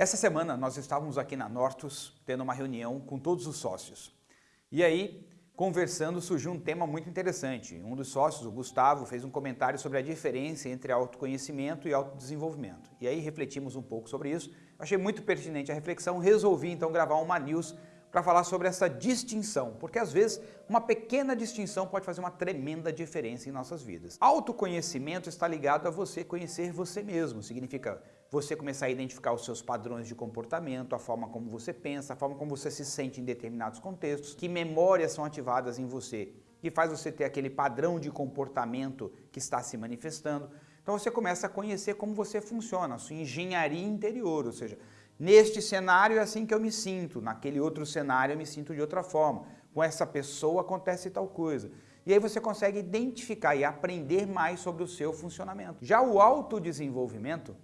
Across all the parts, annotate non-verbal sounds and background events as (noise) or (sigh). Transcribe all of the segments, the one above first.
Essa semana nós estávamos aqui na Nortus tendo uma reunião com todos os sócios. E aí, conversando, surgiu um tema muito interessante. Um dos sócios, o Gustavo, fez um comentário sobre a diferença entre autoconhecimento e autodesenvolvimento. E aí refletimos um pouco sobre isso. Achei muito pertinente a reflexão, resolvi então gravar uma news para falar sobre essa distinção, porque às vezes uma pequena distinção pode fazer uma tremenda diferença em nossas vidas. Autoconhecimento está ligado a você conhecer você mesmo, significa você começar a identificar os seus padrões de comportamento, a forma como você pensa, a forma como você se sente em determinados contextos, que memórias são ativadas em você, que faz você ter aquele padrão de comportamento que está se manifestando. Então você começa a conhecer como você funciona, a sua engenharia interior, ou seja, Neste cenário é assim que eu me sinto, naquele outro cenário eu me sinto de outra forma. Com essa pessoa acontece tal coisa. E aí você consegue identificar e aprender mais sobre o seu funcionamento. Já o autodesenvolvimento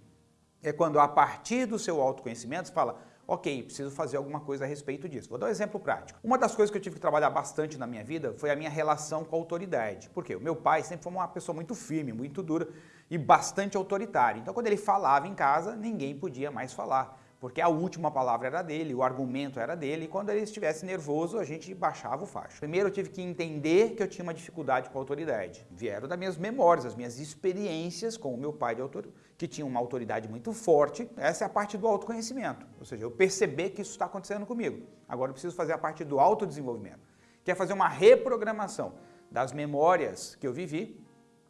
é quando a partir do seu autoconhecimento você fala, ok, preciso fazer alguma coisa a respeito disso. Vou dar um exemplo prático. Uma das coisas que eu tive que trabalhar bastante na minha vida foi a minha relação com a autoridade. Por quê? O meu pai sempre foi uma pessoa muito firme, muito dura e bastante autoritária. Então quando ele falava em casa, ninguém podia mais falar porque a última palavra era dele, o argumento era dele, e quando ele estivesse nervoso, a gente baixava o facho. Primeiro eu tive que entender que eu tinha uma dificuldade com a autoridade. Vieram das minhas memórias, as minhas experiências com o meu pai, de autor... que tinha uma autoridade muito forte. Essa é a parte do autoconhecimento, ou seja, eu perceber que isso está acontecendo comigo. Agora eu preciso fazer a parte do autodesenvolvimento, que é fazer uma reprogramação das memórias que eu vivi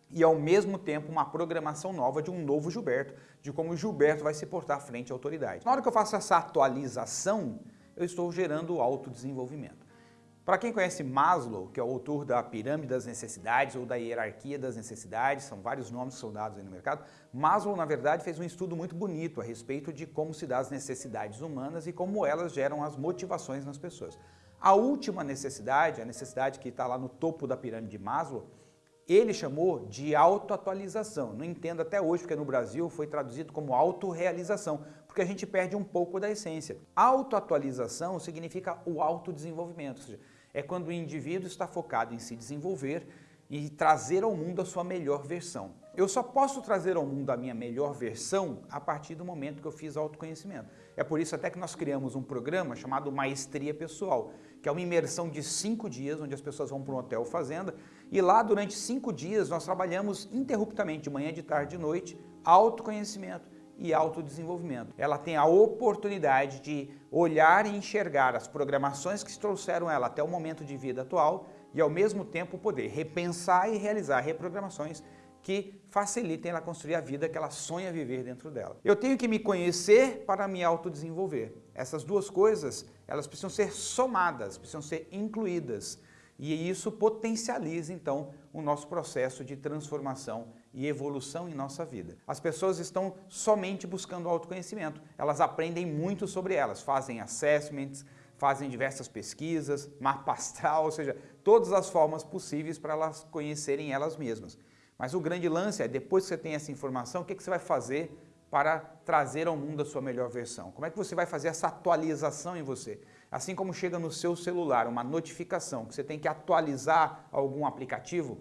e ao mesmo tempo uma programação nova de um novo Gilberto, de como o Gilberto vai se portar frente à autoridade. Na hora que eu faço essa atualização, eu estou gerando autodesenvolvimento. Para quem conhece Maslow, que é o autor da Pirâmide das Necessidades ou da Hierarquia das Necessidades, são vários nomes que são dados aí no mercado, Maslow, na verdade, fez um estudo muito bonito a respeito de como se dá as necessidades humanas e como elas geram as motivações nas pessoas. A última necessidade, a necessidade que está lá no topo da pirâmide de Maslow, ele chamou de autoatualização. Não entendo até hoje, porque no Brasil foi traduzido como autorrealização, porque a gente perde um pouco da essência. Autoatualização significa o autodesenvolvimento, ou seja, é quando o indivíduo está focado em se desenvolver e trazer ao mundo a sua melhor versão. Eu só posso trazer ao mundo a minha melhor versão a partir do momento que eu fiz autoconhecimento. É por isso até que nós criamos um programa chamado Maestria Pessoal, que é uma imersão de cinco dias, onde as pessoas vão para um hotel fazenda, e lá durante cinco dias nós trabalhamos interruptamente, de manhã, de tarde, de noite, autoconhecimento e autodesenvolvimento. Ela tem a oportunidade de olhar e enxergar as programações que trouxeram ela até o momento de vida atual e ao mesmo tempo poder repensar e realizar reprogramações que facilitem ela construir a vida que ela sonha viver dentro dela. Eu tenho que me conhecer para me autodesenvolver. Essas duas coisas, elas precisam ser somadas, precisam ser incluídas. E isso potencializa, então, o nosso processo de transformação e evolução em nossa vida. As pessoas estão somente buscando autoconhecimento. Elas aprendem muito sobre elas, fazem assessments, fazem diversas pesquisas, mapa astral, (laughs) ou seja, todas as formas possíveis para elas conhecerem elas mesmas. Mas o grande lance é, depois que você tem essa informação, o que, que você vai fazer para trazer ao mundo a sua melhor versão? Como é que você vai fazer essa atualização em você? Assim como chega no seu celular uma notificação que você tem que atualizar algum aplicativo,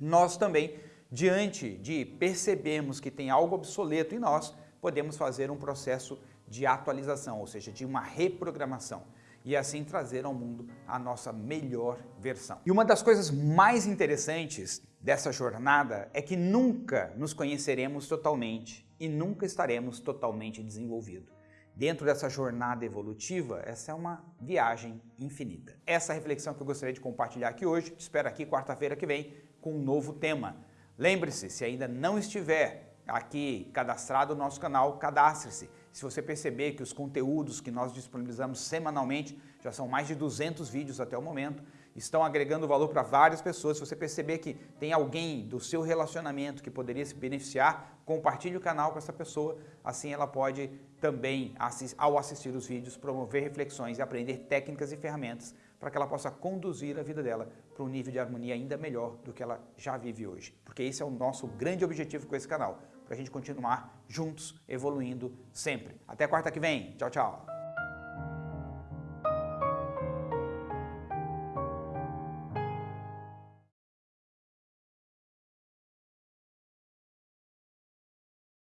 nós também, diante de percebermos que tem algo obsoleto em nós, podemos fazer um processo de atualização, ou seja, de uma reprogramação e assim trazer ao mundo a nossa melhor versão. E uma das coisas mais interessantes dessa jornada é que nunca nos conheceremos totalmente e nunca estaremos totalmente desenvolvidos. Dentro dessa jornada evolutiva, essa é uma viagem infinita. Essa reflexão que eu gostaria de compartilhar aqui hoje, te espero aqui quarta-feira que vem com um novo tema. Lembre-se, se ainda não estiver aqui cadastrado no nosso canal, cadastre-se. Se você perceber que os conteúdos que nós disponibilizamos semanalmente, já são mais de 200 vídeos até o momento, estão agregando valor para várias pessoas. Se você perceber que tem alguém do seu relacionamento que poderia se beneficiar, compartilhe o canal com essa pessoa, assim ela pode também, ao assistir os vídeos, promover reflexões e aprender técnicas e ferramentas para que ela possa conduzir a vida dela para um nível de harmonia ainda melhor do que ela já vive hoje. Porque esse é o nosso grande objetivo com esse canal, para a gente continuar juntos, evoluindo sempre. Até quarta que vem. Tchau, tchau.